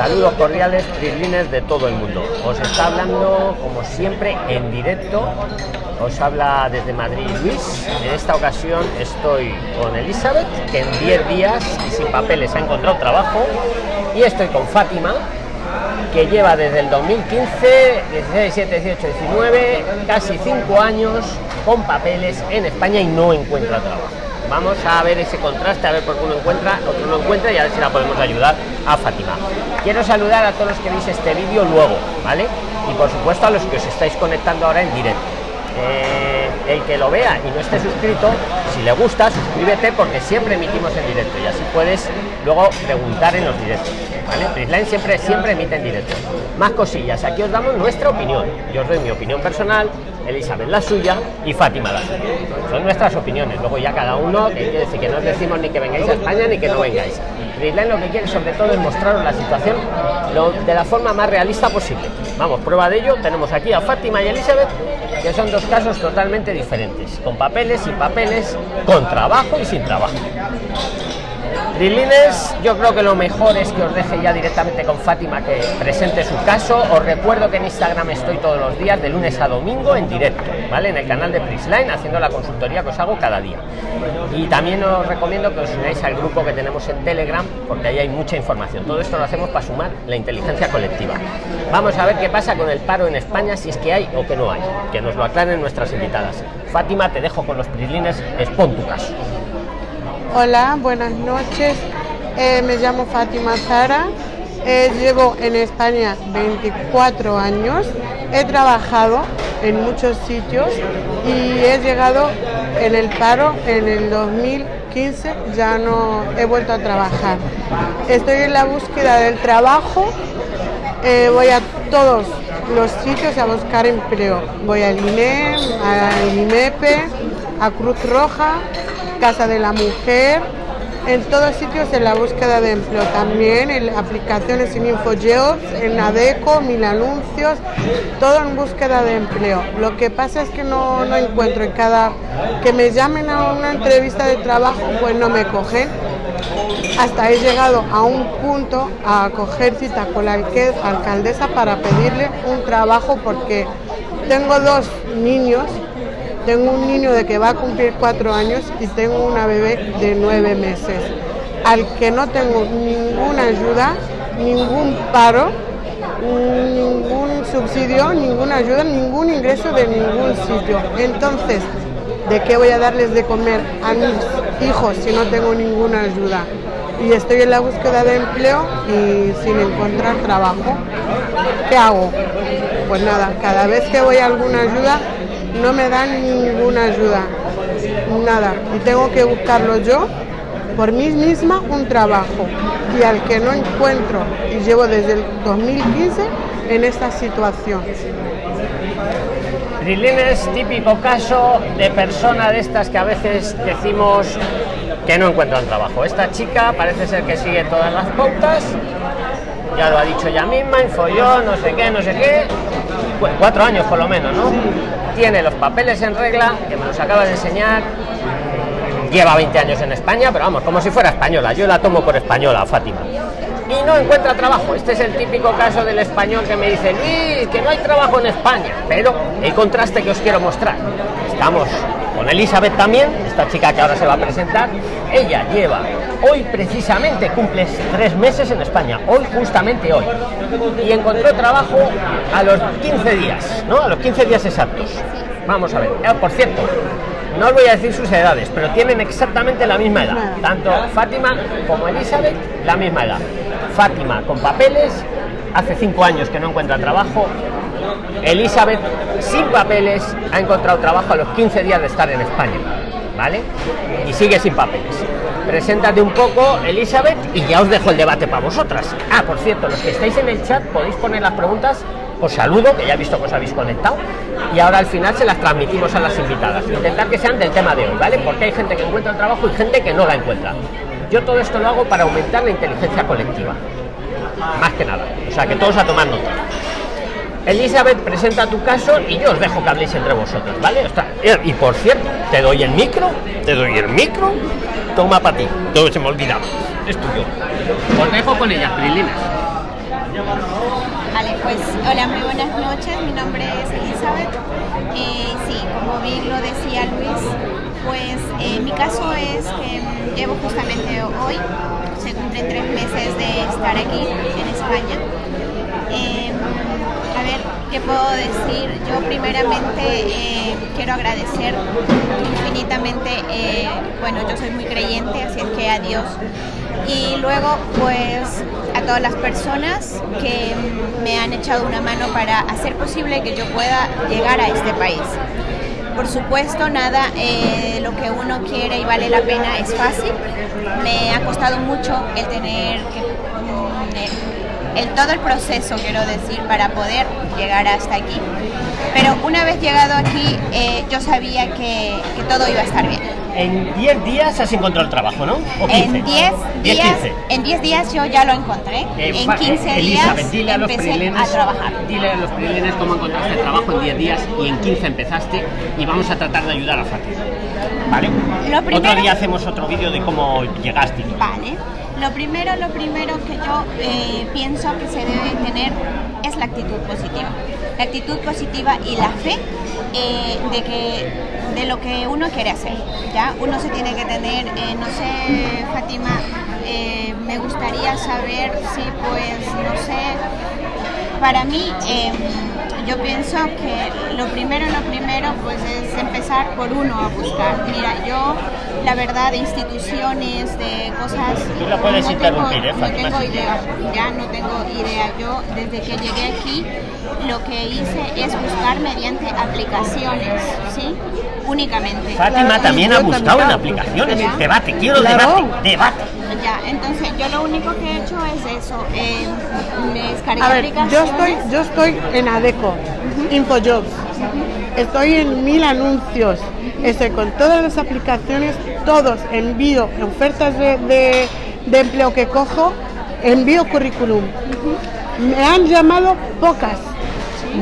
Saludos cordiales, prislines de todo el mundo. Os está hablando, como siempre, en directo. Os habla desde Madrid Luis. En esta ocasión estoy con Elizabeth, que en 10 días y sin papeles ha encontrado trabajo. Y estoy con Fátima, que lleva desde el 2015, 16, 17, 18, 19, casi 5 años con papeles en España y no encuentra trabajo. Vamos a ver ese contraste, a ver por qué uno encuentra, otro no encuentra y a ver si la podemos ayudar a Fátima. Quiero saludar a todos los que veis este vídeo luego, ¿vale? Y por supuesto a los que os estáis conectando ahora en directo. Eh, el que lo vea y no esté suscrito, si le gusta, suscríbete porque siempre emitimos en directo y así puedes luego preguntar en los directos. ¿Vale? Prisline siempre, siempre emite en directo. Más cosillas, aquí os damos nuestra opinión. Yo os doy mi opinión personal, Elizabeth la suya y Fátima la suya. Son nuestras opiniones. Luego ya cada uno, que quiere decir que no os decimos ni que vengáis a España ni que no vengáis. Prisline lo que quiere sobre todo es mostraros la situación de la forma más realista posible. Vamos, prueba de ello, tenemos aquí a Fátima y Elizabeth, que son dos casos totalmente diferentes, con papeles, sin papeles, con trabajo y sin trabajo. Trilines, yo creo que lo mejor es que os deje ya directamente con Fátima que presente su caso. Os recuerdo que en Instagram estoy todos los días, de lunes a domingo, en directo, ¿vale? En el canal de Prisline, haciendo la consultoría que os hago cada día. Y también os recomiendo que os unáis al grupo que tenemos en Telegram, porque ahí hay mucha información. Todo esto lo hacemos para sumar la inteligencia colectiva. Vamos a ver qué pasa con el paro en España, si es que hay o que no hay. Que nos lo aclaren nuestras invitadas. Fátima, te dejo con los Prislines, expon tu caso. Hola, buenas noches. Eh, me llamo Fátima Zara. Eh, llevo en España 24 años. He trabajado en muchos sitios y he llegado en el paro en el 2015. Ya no he vuelto a trabajar. Estoy en la búsqueda del trabajo. Eh, voy a todos los sitios a buscar empleo. Voy al INEM, al INEPE, a Cruz Roja, Casa de la Mujer, en todos sitios en la búsqueda de empleo, también en aplicaciones en InfoJobs, en ADECO, Mil Anuncios, todo en búsqueda de empleo. Lo que pasa es que no, no encuentro en cada que me llamen a una entrevista de trabajo, pues no me cogen. Hasta he llegado a un punto a coger cita con la alcaldesa para pedirle un trabajo porque tengo dos niños tengo un niño de que va a cumplir cuatro años y tengo una bebé de nueve meses, al que no tengo ninguna ayuda, ningún paro, ningún subsidio, ninguna ayuda, ningún ingreso de ningún sitio. Entonces, ¿de qué voy a darles de comer a mis hijos si no tengo ninguna ayuda? Y estoy en la búsqueda de empleo y sin encontrar trabajo. ¿Qué hago? Pues nada, cada vez que voy a alguna ayuda no me dan ninguna ayuda, nada. Y tengo que buscarlo yo por mí misma un trabajo. Y al que no encuentro, y llevo desde el 2015 en esta situación. es típico caso de persona de estas que a veces decimos que no encuentran trabajo. Esta chica parece ser que sigue todas las pautas, ya lo ha dicho ella misma, infolló, no sé qué, no sé qué, cuatro años por lo menos, ¿no? Tiene los papeles en regla, que me los acaba de enseñar, lleva 20 años en España, pero vamos, como si fuera española, yo la tomo por española, Fátima. Y no encuentra trabajo. Este es el típico caso del español que me dice, Luis, que no hay trabajo en España. Pero el contraste que os quiero mostrar. Estamos Elizabeth también, esta chica que ahora se va a presentar. Ella lleva, hoy precisamente cumple tres meses en España, hoy justamente hoy. Y encontró trabajo a los 15 días, ¿no? A los 15 días exactos. Vamos a ver. Ah, por cierto, no os voy a decir sus edades, pero tienen exactamente la misma edad. Tanto Fátima como Elizabeth, la misma edad. Fátima con papeles, hace cinco años que no encuentra trabajo. Elizabeth sin papeles ha encontrado trabajo a los 15 días de estar en España. ¿Vale? Y sigue sin papeles. Preséntate un poco, Elizabeth, y ya os dejo el debate para vosotras. Ah, por cierto, los que estáis en el chat podéis poner las preguntas os saludo, que ya he visto que os habéis conectado, y ahora al final se las transmitimos a las invitadas. Intentar que sean del tema de hoy, ¿vale? Porque hay gente que encuentra trabajo y gente que no la encuentra. Yo todo esto lo hago para aumentar la inteligencia colectiva. Más que nada. O sea, que todos a tomar nota. Elizabeth, presenta tu caso y yo os dejo que habléis entre vosotros, ¿vale? y por cierto, te doy el micro, te doy el micro, toma para ti. Todo se me olvidaba. Es tuyo. Os dejo con ella, Prilines. Vale, pues hola, muy buenas noches. Mi nombre es Elizabeth. Eh, sí, como bien lo decía Luis, pues eh, mi caso es que llevo justamente hoy, se cumplen tres meses de estar aquí en España. Eh, a ver, ¿qué puedo decir? Yo primeramente eh, quiero agradecer infinitamente, eh, bueno, yo soy muy creyente, así es que a Dios. Y luego, pues, a todas las personas que me han echado una mano para hacer posible que yo pueda llegar a este país. Por supuesto, nada, eh, lo que uno quiere y vale la pena es fácil. Me ha costado mucho el tener que... el, todo el proceso, quiero decir, para poder llegar hasta aquí. Pero una vez llegado aquí, eh, yo sabía que, que todo iba a estar bien. En 10 días has encontrado el trabajo, ¿no? ¿O 15? En 10 10, días, 15. en 10 días yo ya lo encontré. Eh, en fa- 15 eh, Elizabeth, días dile a los empecé a trabajar. Dile a los prilines cómo encontraste el trabajo en 10 días y en 15 empezaste y vamos a tratar de ayudar a Fátima. ¿Vale? Lo Otro primero- día hacemos otro vídeo de cómo llegaste. Vale. Lo primero, lo primero que yo eh, pienso que se debe tener es la actitud positiva. La actitud positiva y la fe eh, de que de lo que uno quiere hacer. Ya uno se tiene que tener, eh, no sé, Fátima, me gustaría saber si, pues, no sé, para mí, eh, yo pienso que lo primero, lo primero, pues es empezar por uno a buscar. Mira, yo, la verdad, de instituciones, de cosas. Tú la puedes no interrumpir, tengo, ¿eh, No tengo idea, ya no tengo idea. Yo, desde que llegué aquí, lo que hice es buscar mediante aplicaciones, ¿sí? Únicamente. Fátima Claro, también yo ha buscado también. en aplicaciones. ¿Ya? Debate, quiero Claro. debate, debate. Ya, entonces yo lo único que he hecho es eso. eh, me descargué A ver, yo aplicaciones. estoy, yo estoy en ADECO, InfoJobs. Estoy en mil anuncios. Estoy con todas las aplicaciones, todos envío ofertas de, de- de empleo que cojo, envío currículum. Me han llamado pocas.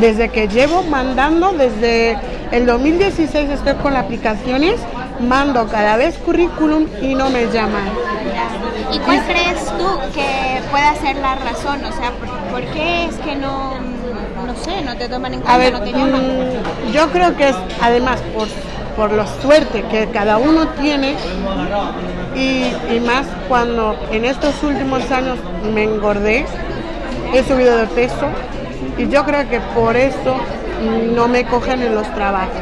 Desde que llevo mandando, desde el 2016 estoy con las aplicaciones, mando cada vez currículum y no me llaman. ¿Y cuál crees tú que pueda ser la razón? O sea, ¿por, por qué es que no, no sé, no te toman en cuenta, A ver, no te llaman? mm, yo creo que es además por, por la suerte que cada uno tiene y, y más cuando en estos últimos años me engordé, he subido de peso y yo creo que por eso no me cogen en los trabajos.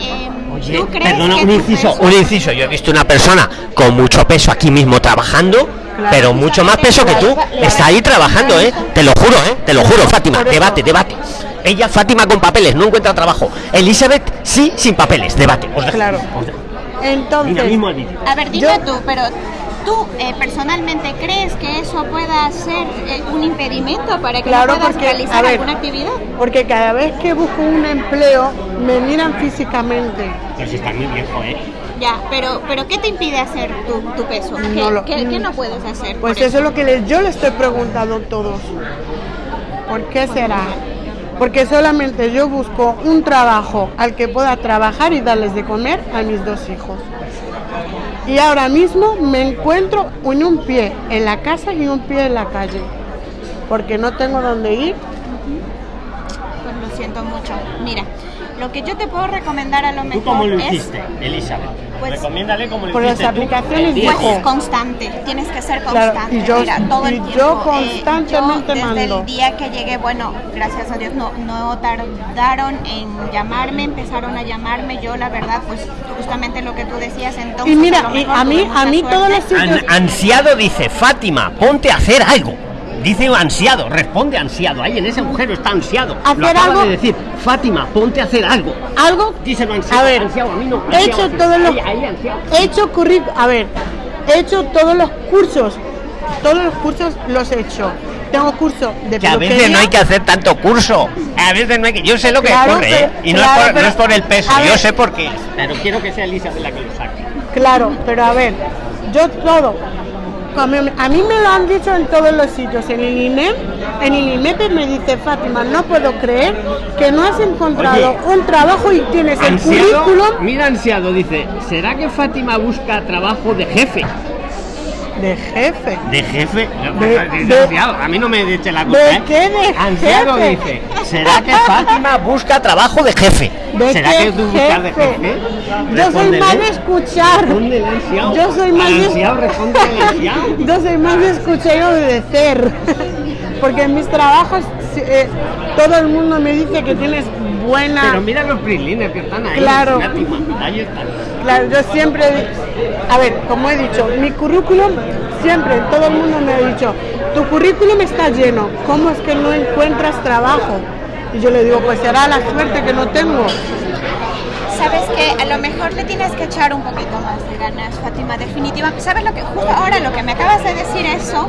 Em, Oye, ¿tú crees perdona, que un inciso, peso- un inciso. Yo he visto una persona con mucho peso aquí mismo trabajando, pero mucho más peso que tú. Está ahí trabajando, ¿eh? Te lo juro, ¿eh? Te lo juro, Fátima. Debate, debate. Ella, Fátima, con papeles, no encuentra trabajo. Elizabeth, sí, sin papeles. Debate. Os dejo. Claro. Os dejo. Entonces. A ver, dime Yo- tú, pero ¿tú eh, personalmente crees que eso pueda ser eh, un impedimento para que Claro, puedas porque, realizar ver, alguna actividad? porque cada vez que busco un empleo me miran físicamente. Pero si está muy viejo, ¿eh? Ya, pero, pero ¿qué te impide hacer tu, tu peso? ¿Qué, No lo- qué- qué no puedes hacer? Pues eso es lo que yo le estoy preguntando a todos. ¿Por qué será? Porque solamente yo busco un trabajo al que pueda trabajar y darles de comer a mis dos hijos. Y ahora mismo me encuentro en un pie en la casa y un pie en la calle. Porque no tengo dónde ir. Pues lo siento mucho. Mira, lo que yo te puedo recomendar a lo mejor ¿Tú cómo lo es hiciste, Elizabeth? Pues- Recomiéndale cómo lo Por las hiciste tú, aplicaciones el pues, constante. Tienes que ser Claro, constante. y yo- Mira, todo el y yo tiempo. eh, constantemente yo desde mando. el día que llegué, bueno, gracias a Dios no, no tardaron en llamarme, empezaron a llamarme. Yo la verdad, pues justamente lo que tú decías entonces. Y mira, lo y a mí, a mí todos los sitios... An- ansiado dice, Fátima, ponte a hacer algo. Dice ansiado, responde ansiado. Ahí en ese agujero está ansiado. lo Hacer acaba algo- de decir, Fátima, ponte a hacer algo. algo Díselo ansiado. a ver ansiado, a mí no. he ansiado, hecho ansiado. todos los Ahí, ahí, ansiado. he hecho currículum a ver he hecho todos los cursos todos los cursos los he hecho tengo curso de Que a veces no hay que hacer tanto curso. A veces no hay que. Yo sé lo que Claro, ocurre, pero- ¿eh? Y no, claro, es por, no es por el peso, yo ver. sé por qué. Pero quiero que sea Elizabeth la que lo saque. claro pero a ver yo todo como a mí me lo han dicho en todos los sitios en el INEM en el INEP me dice Fátima no puedo creer que no has encontrado Oye, un trabajo y tienes el currículum mira ansiado, dice, ¿será que Fátima busca trabajo de jefe? De jefe. De jefe. De- Desgraciado, a mí no me eche la culpa. ¿De ¿eh? qué de Ansiado jefe? dice. ¿Será que Fátima busca trabajo de jefe? ¿De ¿Será qué que tú buscas de jefe? Yo soy más de escuchar. Yo soy más de-. Yo soy más de escuchar y obedecer. Porque en mis trabajos eh, todo el mundo me dice que tienes buena. Pero mira los prilines que están ahí. Claro. Fátima, ahí están. Claro, yo siempre, a ver, como he dicho, mi currículum, siempre todo el mundo me ha dicho, tu currículum está lleno, ¿cómo es que no encuentras trabajo? Y yo le digo, pues será la suerte que no tengo. Sabes que a lo mejor le tienes que echar un poquito más de ganas, Fátima, definitiva. ¿Sabes lo que justo ahora lo que me acabas de decir eso?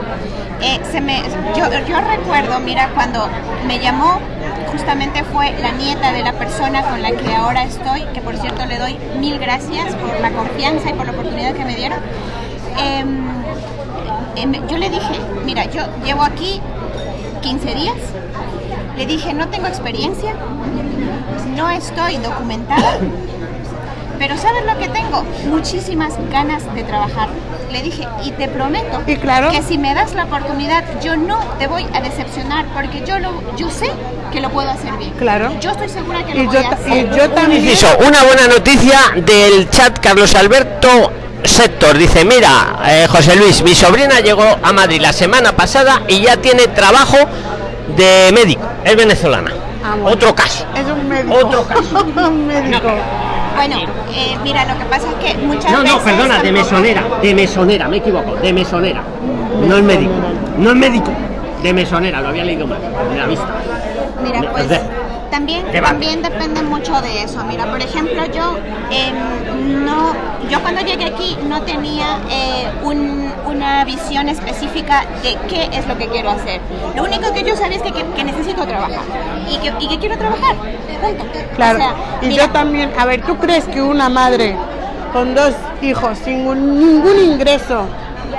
eh, se me, yo, recuerdo, mira, cuando me llamó, justamente fue la nieta de la persona con la que ahora estoy, que por cierto le doy mil gracias por la confianza y por la oportunidad que me dieron. Em, em, yo le dije, mira, yo llevo aquí 15 días, le dije, no tengo experiencia, no estoy documentada, pero ¿sabes lo que tengo? Muchísimas ganas de trabajar. Le dije, y te prometo Y claro. que si me das la oportunidad, yo no te voy a decepcionar, porque yo, lo, yo sé que lo puedo hacer bien. Claro. Yo estoy segura que lo Y voy yo, a hacer. y yo también... Inciso, una buena noticia del chat Carlos Alberto Sector. Dice, mira, eh, José Luis, mi sobrina llegó a Madrid la semana pasada y ya tiene trabajo de médico. Es venezolana. Ah, bueno. Otro caso. Es un médico. Otro caso. un médico. Bueno, eh, mira, lo que pasa es que muchas No, veces... no, perdona, de mesonera, de mesonera, me equivoco, de mesonera. No es médico, no es médico, de mesonera, lo había leído mal, de la vista. Mira, pues De- también, también depende mucho de eso. Mira, por ejemplo, yo em, no, yo cuando llegué aquí no tenía eh, un- una visión específica de qué es lo que quiero hacer. Lo único que yo sabía es que, que- que necesito trabajar y que, y que quiero trabajar. Punto. Claro. O sea, y mira, yo también, a ver, ¿tú crees que una madre con dos hijos sin un- ningún ingreso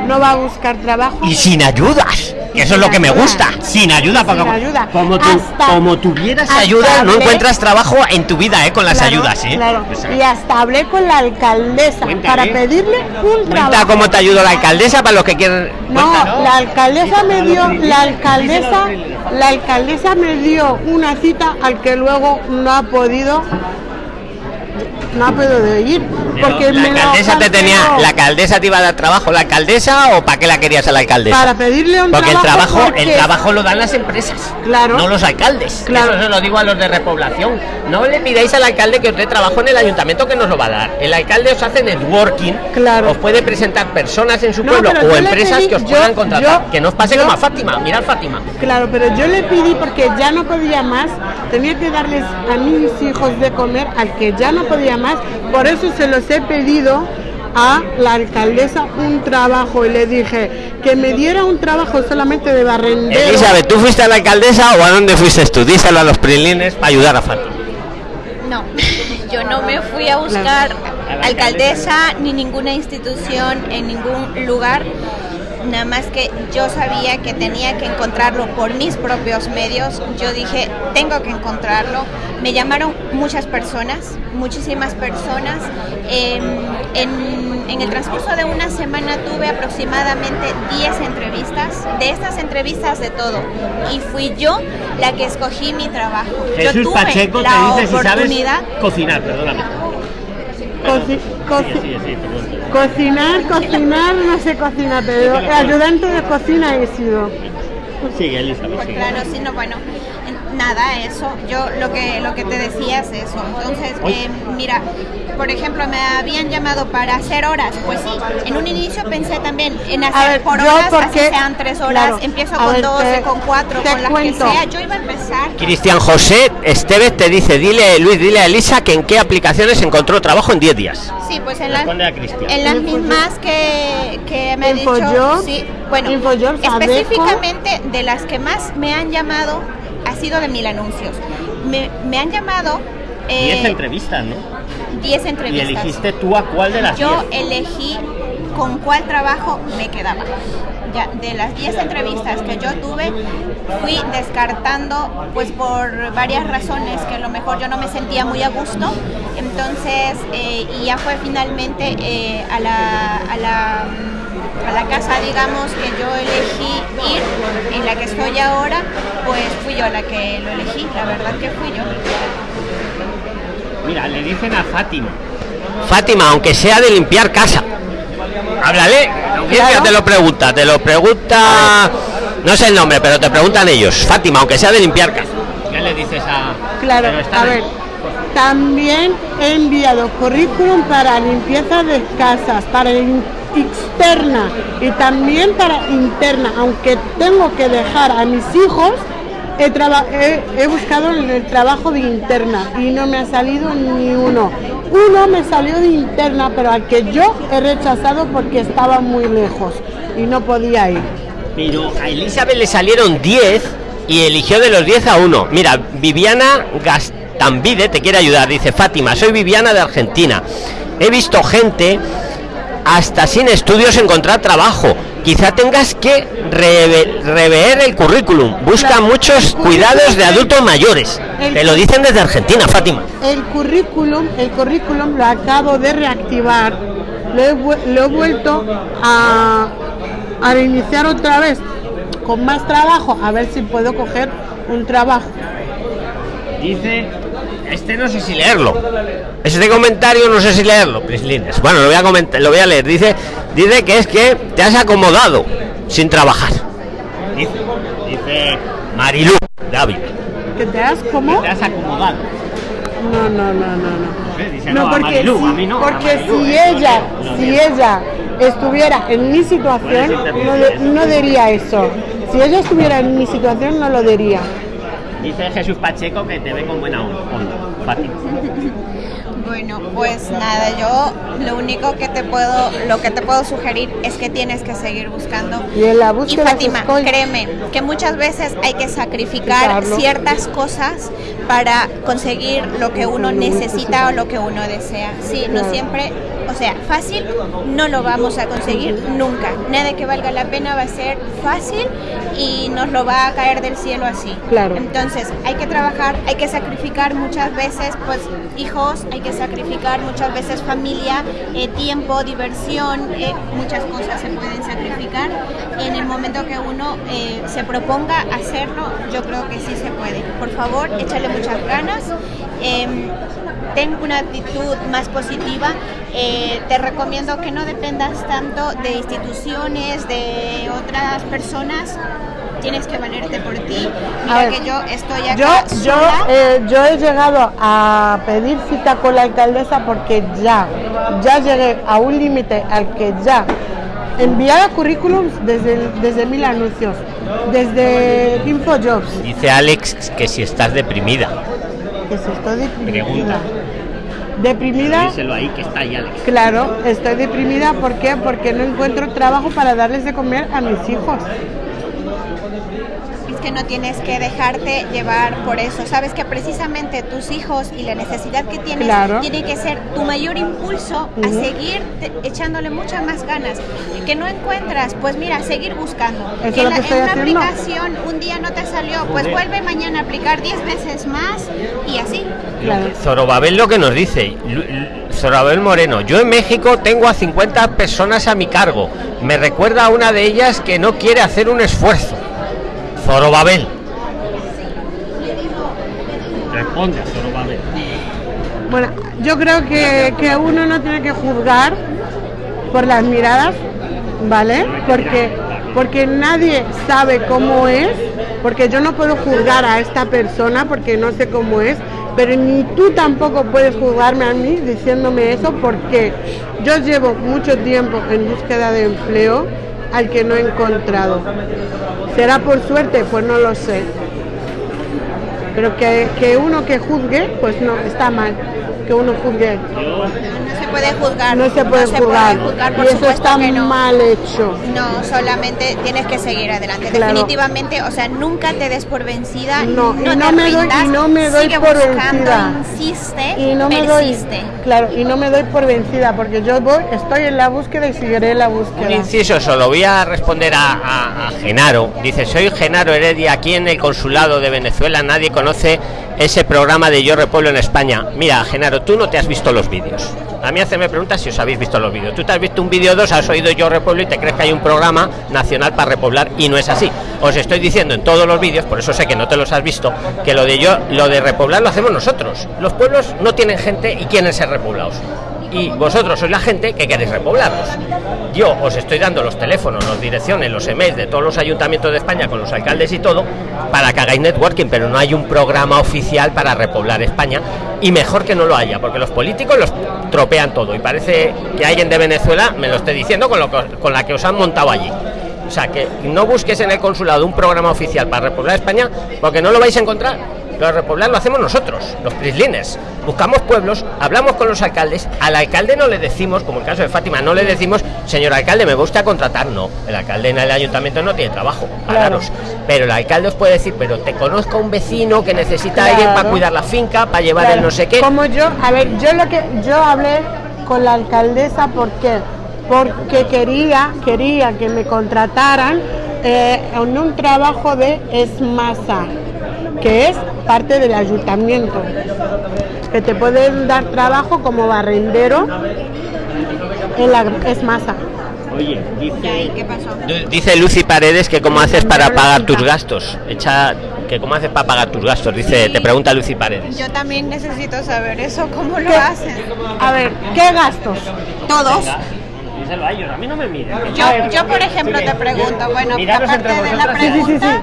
no va a buscar trabajo? Y sin ayudas, eso es lo que me gusta, sin ayuda, porque Sin ayuda. como, tu- Hasta- como tuvieras hasta ayuda, no encuentras trabajo en tu vida, ¿eh? Con las Claro, ayudas, ¿eh? Claro. O sea, Y hasta hablé con la alcaldesa Cuéntale. para pedirle un Cuenta trabajo. cómo te ayudó la alcaldesa para los que quieren. No, la alcaldesa me dio, la alcaldesa, la alcaldesa me dio una cita al que luego no ha podido, no ha podido ir, porque la alcaldesa te tenía, la alcaldesa te iba a dar trabajo, la alcaldesa o para qué la querías a la alcaldesa? para pedirle un Porque el trabajo. trabajo, porque- el trabajo lo dan las empresas, Claro. no los alcaldes. Claro. Eso se lo digo a los de repoblación. No le pidáis al alcalde que os dé trabajo en el ayuntamiento que nos lo va a dar. El alcalde os hace networking, Claro. os puede presentar personas en su No, pueblo o empresas pedí- que os yo- puedan contratar. yo- que no os pase yo- como a Fátima, mirad Fátima. Claro, pero yo le pedí porque ya no podía más, tenía que darles a mis hijos de comer al que ya no podía más, por eso se los he pedido a la alcaldesa un trabajo y le dije que me diera un trabajo solamente de barrendero. Elizabeth, ¿tú fuiste a la alcaldesa o a dónde fuiste tú? Díselo a los prilines para ayudar a Fátima. No, yo no me fui a buscar alcaldesa ni ninguna institución en ningún lugar. Nada más que yo sabía que tenía que encontrarlo por mis propios medios. Yo dije, tengo que encontrarlo. Me llamaron muchas personas, muchísimas personas. Em, en, en el transcurso de una semana tuve aproximadamente 10 entrevistas. De estas entrevistas de todo. Y fui yo la que escogí mi trabajo. yo Jesús tuve Pacheco te la dice si sabes cocinar, perdóname. Coci- cocinar, cocinar, no sé cocinar, pero ayudante de cocina he sido. Sigue, Elizabeth, sigue. Claro, sí, no, bueno, en- nada, eso, yo lo que, lo que te decía es eso. Entonces, eh, mira, por ejemplo, me habían llamado para hacer horas, pues sí, en un inicio pensé también en hacer ver, por yo horas, porque- así sean tres horas, claro, empiezo con ver, 12, te- con 4, te con las cuento. que sea, yo iba a empezar. Cristian José Esteves te dice, dile, Luis, dile a Elisa que en qué aplicaciones encontró trabajo en 10 días. Sí, pues en, las en las mismas que, que me ha dicho. Infojob, Sí, bueno, específicamente de las que más me han llamado ha sido de mil anuncios. Me, me han llamado eh, 10 entrevistas, ¿no? 10 Y entrevistas. elegiste tú a cuál de las 10. Yo elegí con cuál trabajo me quedaba. Ya, de las 10 entrevistas que yo tuve, fui descartando, pues por varias razones que a lo mejor yo no me sentía muy a gusto. Entonces, eh, y ya fue finalmente eh, a la, a la a la casa, digamos, que yo elegí ir, en la que estoy ahora, pues fui yo la que lo elegí, la verdad que fui yo. Mira, le dicen a Fátima. Fátima, aunque sea de limpiar casa. Háblale, te lo pregunta, te lo pregunta, no sé el nombre, pero te preguntan ellos. Fátima, aunque sea de limpiar casa. ¿Qué le dices a...? Claro, a ver, también he enviado currículum para limpieza de casas, para externa y también para interna, aunque tengo que dejar a mis hijos, he, he, buscado el trabajo de interna y no me ha salido ni uno. Uno me salió de interna, pero al que yo he rechazado porque estaba muy lejos y no podía ir. Pero a Elizabeth le salieron 10 y eligió de los 10 a uno. Mira, Viviana Gastambide te quiere ayudar. Dice Fátima, soy Viviana de Argentina. He visto gente hasta sin estudios encontrar trabajo. Quizá tengas que rever el currículum. Busca muchos cuidados de adultos mayores. Te lo dicen desde Argentina, Fátima. El currículum, el currículum lo acabo de reactivar. Lo he, vuelto a, a iniciar otra vez con más trabajo, a ver si puedo coger un trabajo. Dice este no sé si leerlo. Este comentario no sé si leerlo, Prislines. Bueno, lo voy a comentar, lo voy a leer. Dice, dice que es que te has acomodado sin trabajar. Dice, dice Marilu David. ¿Que te has como? te has acomodado. No, no, no, no, no. no, porque, si, porque si ella, si ella estuviera en mi situación, no, no diría eso. Si ella estuviera en mi situación, no lo diría. Dice Jesús Pacheco que te ve con buena onda. Fácil. Bueno, pues nada, yo lo único que te puedo, lo que te puedo sugerir es que tienes que seguir buscando. Y, en la búsqueda y Fátima, créeme que muchas veces hay que sacrificar ciertas cosas para conseguir lo que uno necesita o lo que uno desea. Sí, no siempre o sea, fácil no lo vamos a conseguir nunca. Nada que valga la pena va a ser fácil y nos lo va a caer del cielo así. Claro. Entonces, hay que trabajar, hay que sacrificar muchas veces, pues, hijos, hay que sacrificar muchas veces familia, eh, tiempo, diversión, eh, muchas cosas se pueden sacrificar. En el momento que uno eh, se proponga hacerlo, yo creo que sí se puede. Por favor, échale muchas ganas. Ten una actitud más positiva. Eh, te recomiendo que no dependas tanto de instituciones, de otras personas. Tienes que valerte por ti. Mira que yo estoy acá. Yo, yo, eh, yo he llegado a pedir cita con la alcaldesa porque ya, ya llegué a un límite al que ya enviaba currículums desde, desde mil anuncios, desde InfoJobs. Dice Alex que si estás deprimida estoy deprimida. Deprimida. ahí que está ahí, Alex. Claro, estoy deprimida. ¿Por qué? Porque no encuentro trabajo para darles de comer a mis hijos que no tienes que dejarte llevar por eso. Sabes que precisamente tus hijos y la necesidad que tienes tiene que ser tu mayor impulso a seguir echándole muchas más ganas. Que no encuentras, pues mira, seguir buscando. en, una aplicación un día no te salió, pues vuelve mañana a aplicar 10 veces más y así. Zorobabel lo que nos dice, Zorobabel Moreno, yo en México tengo a 50 personas a mi cargo. Me recuerda a una de ellas que no quiere hacer un esfuerzo. Zorobabel. Responde a Zorobabel. Bueno, yo creo que, que uno no tiene que juzgar por las miradas, ¿vale? Porque, porque nadie sabe cómo es, porque yo no puedo juzgar a esta persona porque no sé cómo es, pero ni tú tampoco puedes juzgarme a mí diciéndome eso porque yo llevo mucho tiempo en búsqueda de empleo al que no he encontrado. ¿Será por suerte? Pues no lo sé. Pero que, que uno que juzgue, pues no, está mal. Que uno juzgue puede juzgar. No se puede, juzgar. y eso está mal hecho. No, solamente tienes que seguir adelante. Definitivamente, o sea, nunca te des por vencida. No, y no, me doy, y no me doy por vencida. Insiste, y no me doy, claro, y no me doy por vencida porque yo voy, estoy en la búsqueda y seguiré en la búsqueda. Un inciso, solo voy a responder a, a Genaro. Dice, soy Genaro Heredia, aquí en el consulado de Venezuela nadie conoce ese programa de Yo Repueblo en España. Mira, Genaro, tú no te has visto los vídeos. A mí hace me preguntas si os habéis visto los vídeos. Tú te has visto un vídeo dos, has oído Yo Repueblo y te crees que hay un programa nacional para repoblar y no es así. Os estoy diciendo en todos los vídeos, por eso sé que no te los has visto, que lo de yo, lo de repoblar lo hacemos nosotros. Los pueblos no tienen gente y quieren ser repoblados y vosotros sois la gente que queréis repoblarlos. Yo os estoy dando los teléfonos, las direcciones, los emails de todos los ayuntamientos de España con los alcaldes y todo para que hagáis networking, pero no hay un programa oficial para repoblar España y mejor que no lo haya, porque los políticos los tropean todo y parece que alguien de Venezuela me lo esté diciendo con, lo con la que os han montado allí. O sea, que no busques en el consulado un programa oficial para repoblar España porque no lo vais a encontrar lo de repoblar lo hacemos nosotros, los prislines. Buscamos pueblos, hablamos con los alcaldes, al alcalde no le decimos, como el caso de Fátima, no le decimos, señor alcalde, me gusta contratar, no. El alcalde en el ayuntamiento no tiene trabajo, claros. Pero el alcalde os puede decir, pero te conozco a un vecino que necesita alguien para cuidar la finca, para llevar el no sé qué. Como yo, a ver, yo lo que yo hablé con la alcaldesa, ¿por qué? Porque quería, quería que me contrataran eh, en un trabajo de esmasa que es parte del ayuntamiento, que te pueden dar trabajo como barrendero en la es masa. Oye, dice, ¿qué pasó? dice Lucy Paredes que cómo haces para pagar tus gastos. Echa que cómo haces para pagar tus gastos. Dice, te pregunta Lucy Paredes. Yo también necesito saber eso, cómo lo hacen. A ver, ¿qué gastos? Todos. Díselo a ellos, a mí no me miren. Yo, yo por ejemplo, te pregunto, bueno, aparte de la pregunta,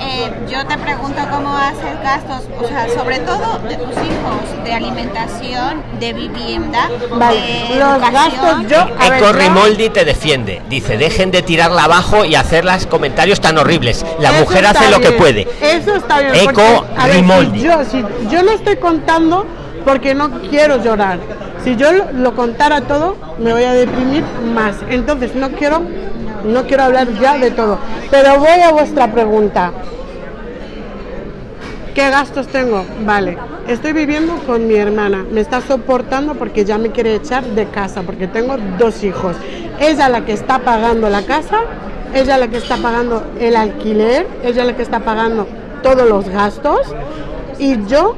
eh, yo te pregunto cómo haces gastos, o sea, sobre todo de tus hijos, de alimentación, de vivienda, de los gastos yo. Eco Rimoldi te defiende, dice, dejen de tirarla abajo y hacerlas comentarios tan horribles. La mujer hace lo que puede. Eso está bien. Eco Rimoldi. yo, si yo lo estoy contando porque no quiero llorar. Si yo lo contara todo, me voy a deprimir más. Entonces no quiero no quiero hablar ya de todo. Pero voy a vuestra pregunta. ¿Qué gastos tengo? Vale, estoy viviendo con mi hermana. Me está soportando porque ya me quiere echar de casa, porque tengo dos hijos. Ella la que está pagando la casa, ella la que está pagando el alquiler, ella la que está pagando todos los gastos. Y yo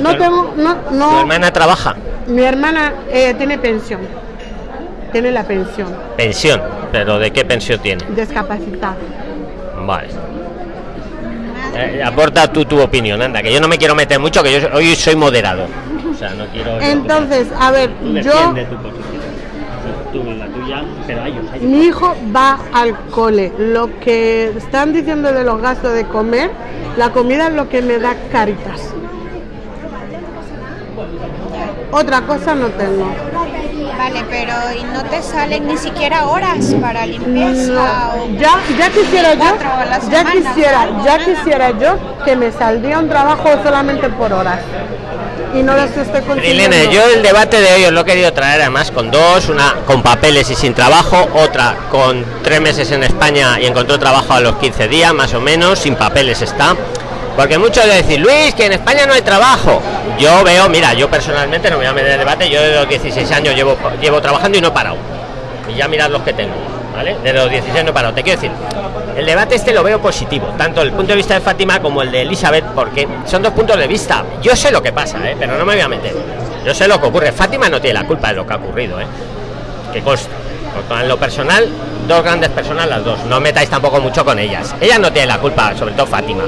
no tengo... No, no, ¿Tu hermana trabaja? Mi hermana eh, tiene pensión tiene la pensión. Pensión, pero ¿de qué pensión tiene? Discapacidad. Vale. Eh, aporta tú tu opinión, anda, que yo no me quiero meter mucho, que yo hoy soy moderado. O sea, no quiero. Entonces, a ver, yo. Mi hijo va al cole. Lo que están diciendo de los gastos de comer, la comida es lo que me da caritas. Otra cosa no tengo. Vale, pero ¿y no te salen ni siquiera horas para limpieza? ya, ya quisiera yo, ya quisiera, ya quisiera yo que me saldría un trabajo solamente por horas y no las estoy consiguiendo. yo el debate de hoy os lo he querido traer además con dos, una con papeles y sin trabajo, otra con tres meses en España y encontró trabajo a los 15 días más o menos, sin papeles está. Porque muchos de decir, Luis, que en España no hay trabajo. Yo veo, mira, yo personalmente no me voy a meter en debate, yo de los 16 años llevo, llevo trabajando y no he parado. Y ya mirad los que tengo, ¿vale? De los 16 no he parado. Te quiero decir, el debate este lo veo positivo, tanto el punto de vista de Fátima como el de Elizabeth, porque son dos puntos de vista. Yo sé lo que pasa, ¿eh? pero no me voy a meter. Yo sé lo que ocurre. Fátima no tiene la culpa de lo que ha ocurrido, ¿eh? Que consta. En lo personal, dos grandes personas las dos. No metáis tampoco mucho con ellas. Ellas no tienen la culpa, sobre todo Fátima.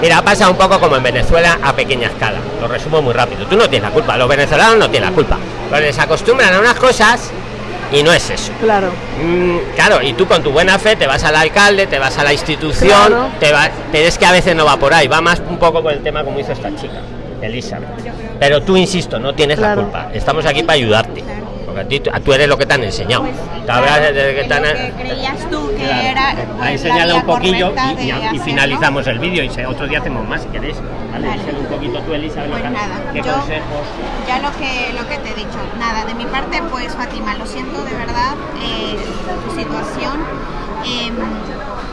Mira, pasa un poco como en Venezuela a pequeña escala. Lo resumo muy rápido. Tú no tienes la culpa, los venezolanos no tienen la culpa. Pero les acostumbran a unas cosas y no es eso. Claro. Mm, claro, y tú con tu buena fe te vas al alcalde, te vas a la institución, te va, pero es que a veces no va por ahí, va más un poco por el tema como hizo esta chica, Elizabeth. Pero tú, insisto, no tienes la culpa. Estamos aquí para ayudarte tú eres lo que te han enseñado. que creías tú que era. Ha enseñado un poquillo y, finalizamos el vídeo y otro día hacemos más si queréis. Vale, un poquito tú, Elisa, pues nada, ¿qué consejos? Ya lo que, lo que te he dicho. Nada, de mi parte, pues Fátima, lo siento de verdad eh, tu situación. Em,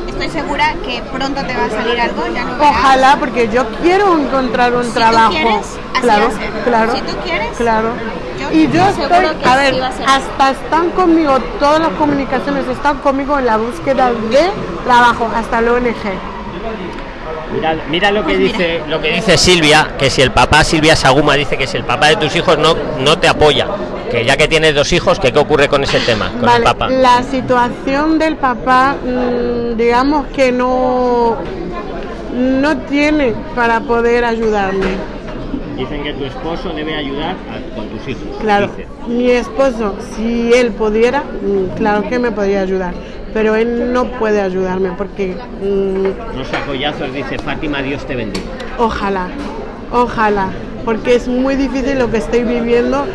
estoy segura que pronto te va a salir algo. Ya Ojalá, porque yo quiero encontrar un trabajo. claro, claro. Si tú quieres, claro y yo estoy, a ver, hasta están conmigo, todas las comunicaciones están conmigo en la búsqueda de trabajo, hasta la ONG. Mira, mira lo que Pues mira. dice lo que dice Silvia, que si el papá Silvia Saguma dice que si el papá de tus hijos no no te apoya, que ya que tienes dos hijos, que qué ocurre con ese tema, con el Vale, papá. la situación del papá, mm, digamos que no, no tiene para poder ayudarme. Dicen que tu esposo debe ayudar con tus hijos. Claro, mi esposo, si él pudiera, mm, claro que me podría ayudar, pero él no puede ayudarme porque mm, No sacollazos, dice Fátima, Dios te bendiga. ojalá, ojalá, porque es muy difícil lo que estoy viviendo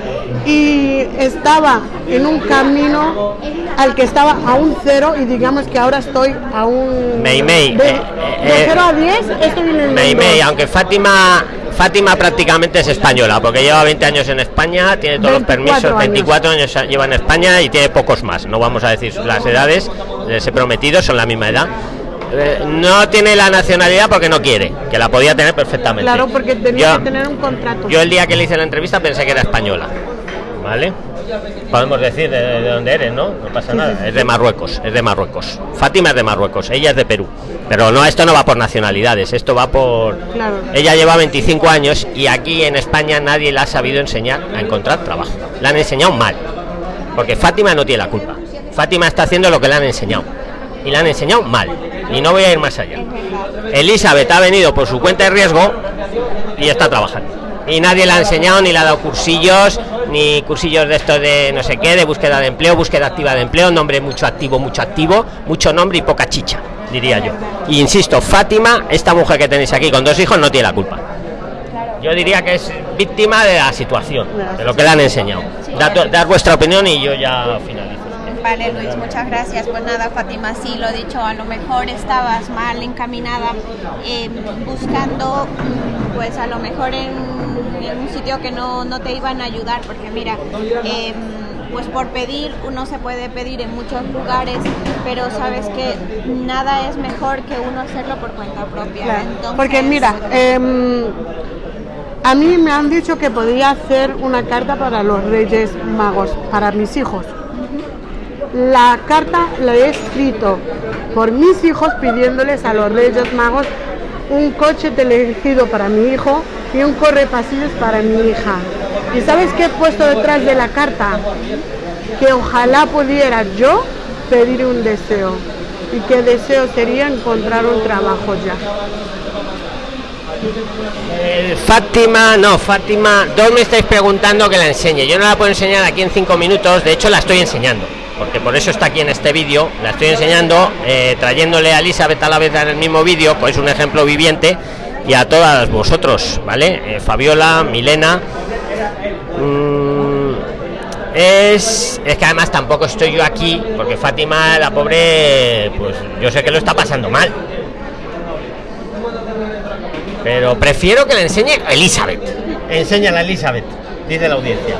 y estaba en un camino al que estaba a un cero y digamos que ahora estoy a un... Mei, Mei, De, eh, de eh, 0 a 10 estoy en el Mei. Mei, aunque Fátima Fátima prácticamente es española, porque lleva 20 años en España, tiene todos los 24 permisos, años. 24 años lleva en España y tiene pocos más. No vamos a decir las edades, les he prometido, son la misma edad. Eh, no tiene la nacionalidad porque no quiere, que la podía tener perfectamente. Claro, porque tenía Yo- que tener un contrato. Yo el día que le hice la entrevista pensé que era española. ¿Vale? Podemos decir de, de dónde eres, ¿no? No pasa nada. Es de Marruecos, es de Marruecos. Fátima es de Marruecos, ella es de Perú. Pero no, esto no va por nacionalidades, esto va por... Claro. Ella lleva 25 años y aquí en España nadie la ha sabido enseñar a encontrar trabajo. La han enseñado mal. Porque Fátima no tiene la culpa. Fátima está haciendo lo que le han enseñado. Y la han enseñado mal. Y no voy a ir más allá. Elizabeth ha venido por su cuenta de riesgo y está trabajando. Y nadie le ha enseñado, ni le ha dado cursillos, ni cursillos de esto de no sé qué, de búsqueda de empleo, búsqueda activa de empleo, nombre mucho activo, mucho activo, mucho nombre y poca chicha, diría yo. Y insisto, Fátima, esta mujer que tenéis aquí con dos hijos, no tiene la culpa. Yo diría que es víctima de la situación, de lo que le han enseñado. Dar, dar vuestra opinión y yo ya finalizo. Vale, Luis, muchas gracias. Pues nada, Fátima, sí, lo dicho, a lo mejor estabas mal encaminada eh, buscando, mm, pues a lo mejor en, en un sitio que no, no te iban a ayudar, porque mira, eh, pues por pedir, uno se puede pedir en muchos lugares, pero sabes que nada es mejor que uno hacerlo por cuenta propia. Claro, Entonces, Porque mira, em, a mí me han dicho que podía hacer una carta para los Reyes Magos, para mis hijos. La carta la he escrito por mis hijos pidiéndoles a los Reyes Magos un coche telegido para mi hijo y un correpasillos para mi hija. ¿Y sabes qué he puesto detrás de la carta? Que ojalá pudiera yo pedir un deseo. Y que deseo sería encontrar un trabajo ya. Eh, Fátima, no, Fátima, dos me estáis preguntando que la enseñe. Yo no la puedo enseñar aquí en cinco minutos, de hecho la estoy enseñando, porque por eso está aquí en este vídeo. La estoy enseñando, eh, trayéndole a Elizabeth a la vez en el mismo vídeo, pues un ejemplo viviente, y a todas vosotros, ¿vale? Eh, Fabiola, Milena. mm, es, es que además tampoco estoy yo aquí, porque Fátima, la pobre, pues yo sé que lo está pasando mal. Pero prefiero que le enseñe Elizabeth. Enséñala, Elizabeth, dice la audiencia.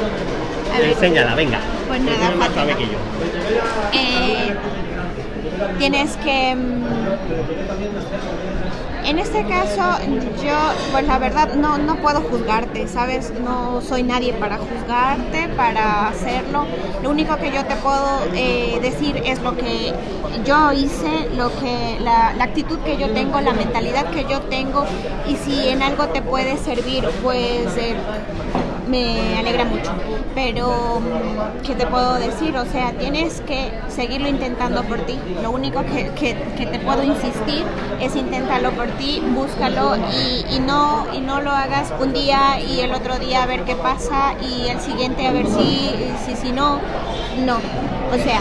Enséñala, venga. Pues nada, Es más Fátima. sabe que yo. eh, tienes que mm, en este caso yo pues la verdad no no puedo juzgarte sabes no soy nadie para juzgarte para hacerlo lo único que yo te puedo eh, decir es lo que yo hice lo que la, la actitud que yo tengo la mentalidad que yo tengo y si en algo te puede servir pues eh, me alegra mucho. Pero, ¿qué te puedo decir? O sea, tienes que seguirlo intentando por ti. Lo único que, que- te puedo insistir es inténtalo por ti, búscalo y, y no, y no lo hagas un día y el otro día a ver qué pasa y el siguiente a ver si, si, si no. No. O sea,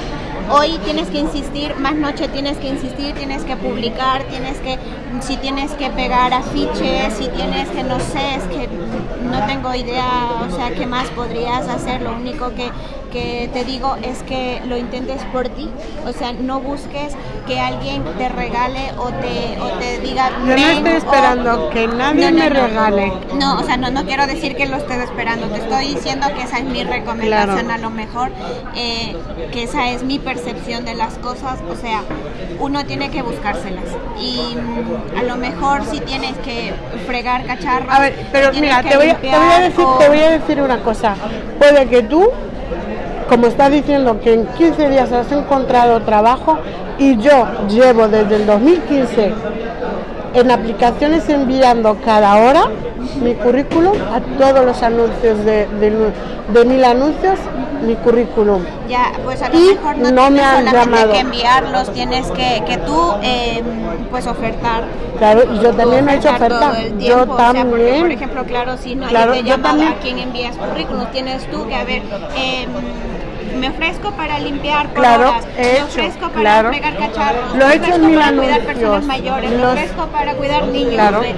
Hoy tienes que insistir, más noche tienes que insistir, tienes que publicar, tienes que, si tienes que pegar afiches, si tienes que, no sé, es que no tengo idea, o sea, qué más podrías hacer. Lo único que, que te digo es que lo intentes por ti, o sea, no busques que alguien te regale o te, o te diga. Yo no estoy o- esperando que nadie me regale. no, o sea, no, no quiero decir que lo estés esperando, te estoy diciendo que esa es mi recomendación Claro. a lo mejor, eh, que esa es mi percepción de las cosas, o sea, uno tiene que buscárselas y a lo mejor si tienes que fregar cacharros. A ver, pero mira, te voy, a, te voy a limpiar decir, o- te voy a decir una cosa. Puede que tú, como estás diciendo que en 15 días has encontrado trabajo y yo llevo desde el 2015 en aplicaciones enviando cada hora mi currículum a todos los anuncios de, de, de mil anuncios, mi currículum. Ya, pues a lo Y mejor no, no me tienes han llamado. que enviarlos, tienes que, que tú eh, pues ofertar. Claro, y yo también he hecho oferta. todo el Yo tiempo, o sea, porque, también. por ejemplo, claro, si no Claro, hay te yo llama también. a quién envías currículum, tienes tú que a ver, eh, me ofrezco para limpiar por Claro, horas, he me hecho, ofrezco para claro. fregar cacharros, Lo me he hecho en para cuidar personas mayores, me ofrezco para cuidar niños, Claro. eh,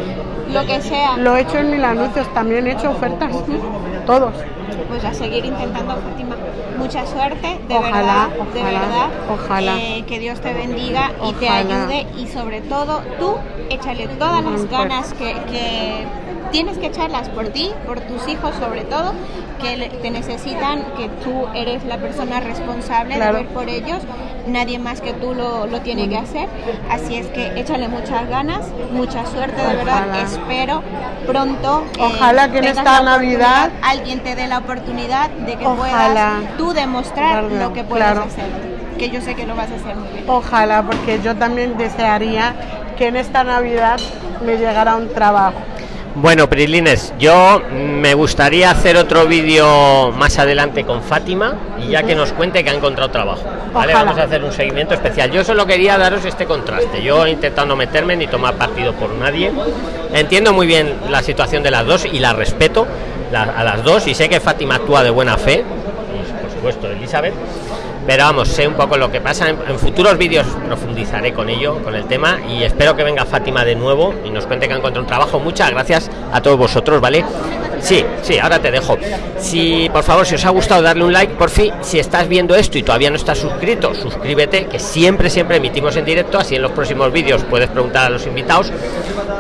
lo que sea. Lo he hecho en mil anuncios, también he hecho ofertas. Todos. pues a seguir intentando, Fátima. Mucha suerte, de Ojalá, verdad, de ojalá, verdad. ojalá. Eh, que Dios te bendiga y te Ojalá. ayude y sobre todo tú échale todas las ganas que, que tienes que echarlas por ti, por tus hijos sobre todo, que te necesitan, que tú eres la persona responsable Claro. de ver por ellos, nadie más que tú lo, lo tiene que hacer, así es que échale muchas ganas, mucha suerte, de verdad, Ojalá. espero pronto. eh, Ojalá que en esta Navidad- alguien te dé la oportunidad de que Ojalá. puedas tú demostrar Claro, lo que puedes claro. hacer, que yo sé que lo vas a hacer muy bien. Ojalá, porque yo también desearía que en esta Navidad me llegara un trabajo. Bueno, Prilines, yo me gustaría hacer otro vídeo más adelante con Fátima y ya que nos cuente que ha encontrado trabajo. ¿vale? Ojalá. Vamos a hacer un seguimiento especial. Yo solo quería daros este contraste. Yo he intentado no meterme ni tomar partido por nadie. Entiendo muy bien la situación de las dos y la respeto a las dos y sé que Fátima actúa de buena fe y por supuesto Elizabeth. Pero vamos, sé un poco lo que pasa. En, futuros vídeos profundizaré con ello, con el tema. Y espero que venga Fátima de nuevo y nos cuente que ha encontrado un trabajo. Muchas gracias a todos vosotros, ¿vale? Sí, sí, ahora te dejo. Si, por favor, si os ha gustado, darle un like, por fin. Si estás viendo esto y todavía no estás suscrito, suscríbete, que siempre, siempre emitimos en directo. Así en los próximos vídeos puedes preguntar a los invitados.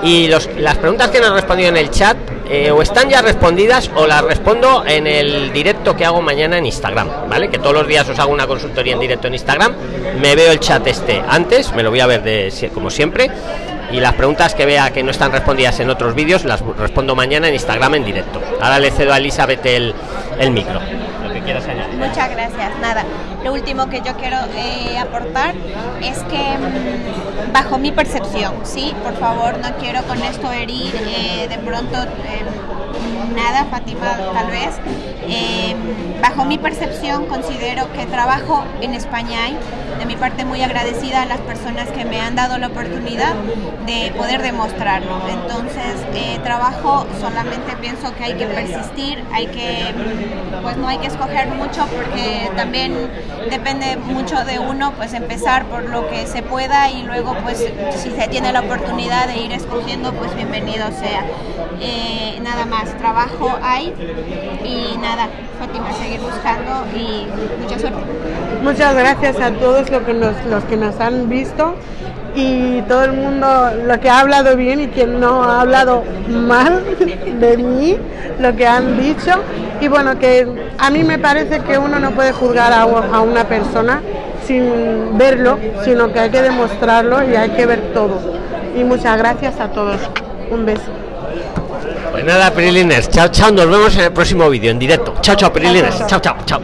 Y los, las preguntas que nos respondido en el chat eh, o están ya respondidas o las respondo en el directo que hago mañana en Instagram, ¿vale? Que todos los días os hago una consultoría en directo en Instagram. Me veo el chat este antes, me lo voy a ver de como siempre. Y las preguntas que vea que no están respondidas en otros vídeos las respondo mañana en Instagram en directo. Ahora le cedo a Elizabeth el, el micro. Lo que quieras añadir. Muchas gracias. Nada, lo último que yo quiero eh, aportar es que mm, bajo mi percepción, sí, por favor, no quiero con esto herir eh, de pronto eh, nada, Fátima, tal vez. Eh, bajo mi percepción considero que trabajo en España hay. De mi parte muy agradecida a las personas que me han dado la oportunidad de poder demostrarlo. Entonces, eh, trabajo solamente pienso que hay que persistir, hay que, pues no hay que escoger mucho porque también depende mucho de uno, pues empezar por lo que se pueda y luego pues si se tiene la oportunidad de ir escogiendo, pues bienvenido sea. Eh, nada más, trabajo hay y nada, Fátima, seguir buscando y mucha suerte. Muchas gracias a todos los que nos, los que nos han visto y todo el mundo, lo que ha hablado bien y quien no ha hablado mal de mí, lo que han dicho. Y bueno, que a mí me parece que uno no puede juzgar a, a una persona sin verlo, sino que hay que demostrarlo y hay que ver todo. Y muchas gracias a todos. Un beso. Pues nada, Prilines, chao, chao. Nos vemos en el próximo vídeo en directo. Chao, chao, Prilines. Chao, chao, chao.